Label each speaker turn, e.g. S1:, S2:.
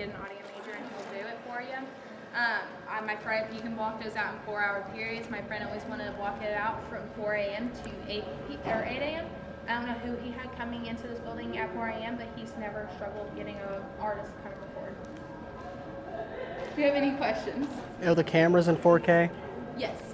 S1: get an audio major and he'll do it for you. Um, I, my friend, you can block those out in four-hour periods. My friend always wanted to block it out from 4 a.m. to 8 or 8 a.m. I don't know who he had coming into this building at 4 a.m., but he's never struggled getting an artist to come record. Do you have any questions?
S2: Are the cameras in 4K?
S1: Yes.